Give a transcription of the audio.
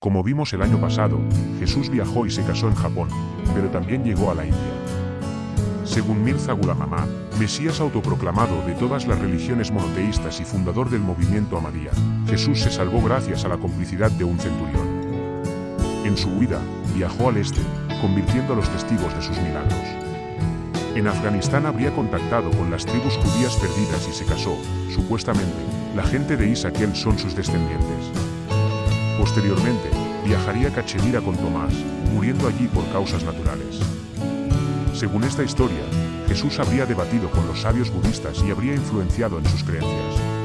Como vimos el año pasado, Jesús viajó y se casó en Japón, pero también llegó a la India. Según Mirza Gulamamá, Mesías autoproclamado de todas las religiones monoteístas y fundador del movimiento Ahmadiyya, Jesús se salvó gracias a la complicidad de un centurión. En su huida, viajó al este, convirtiendo a los testigos de sus milagros. En Afganistán habría contactado con las tribus judías perdidas y se casó, supuestamente, la gente de Isaquel son sus descendientes. Posteriormente, viajaría a Cachemira con Tomás, muriendo allí por causas naturales. Según esta historia, Jesús habría debatido con los sabios budistas y habría influenciado en sus creencias.